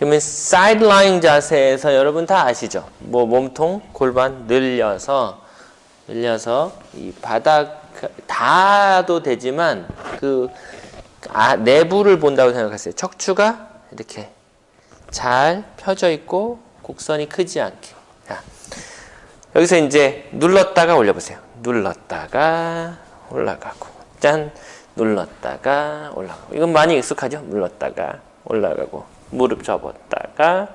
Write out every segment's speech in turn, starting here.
그러면 side lying 자세에서 여러분 다 아시죠? 뭐 몸통, 골반 늘려서 늘려서 이 바닥 닿아도 되지만 그 아, 내부를 본다고 생각하세요. 척추가 이렇게 잘 펴져 있고 곡선이 크지 않게. 자, 여기서 이제 눌렀다가 올려보세요. 눌렀다가 올라가고 짠 눌렀다가 올라가고 이건 많이 익숙하죠? 눌렀다가 올라가고 무릎 접었다가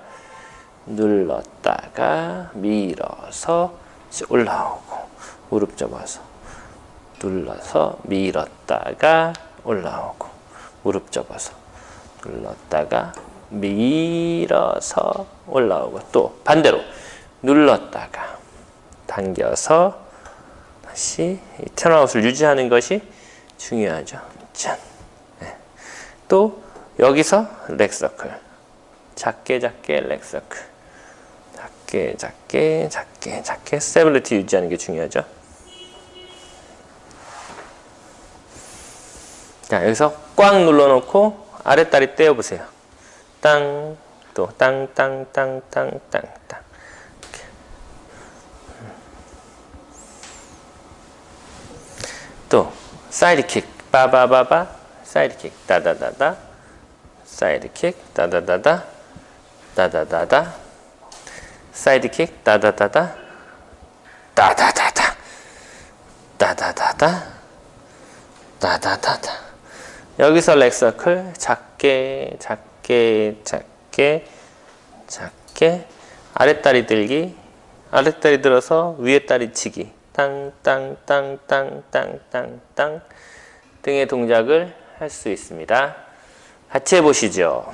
눌렀다가 밀어서 올라오고 무릎 접어서 눌러서 밀었다가 올라오고 무릎 접어서 눌렀다가 밀어서 올라오고 또 반대로 눌렀다가 당겨서 다시 이 턴아웃을 유지하는 것이 중요하죠. 짠. 네. 또 여기서 leg circle 작게 작게 leg circle 작게 작게 작게 작게 stability 유지하는 게 중요하죠. 자 여기서 꽉 눌러놓고 아랫다리 떼어보세요. 땅, 또 땅, 땅, 땅, 땅, 땅, 땅. 또 side kick, 빠바바바, side kick, 다다다다, side kick, 다다다다, 다다다다, side kick, 다다다다, 다다다다, 다다다다, 다다다다. 여기서 leg circle 작게 작게 작게 작게. 아랫다리 들기 아랫다리 들어서 위에 다리 치기. 땅땅땅땅땅땅. 등의 동작을 할 수 있습니다. 같이 해보시죠.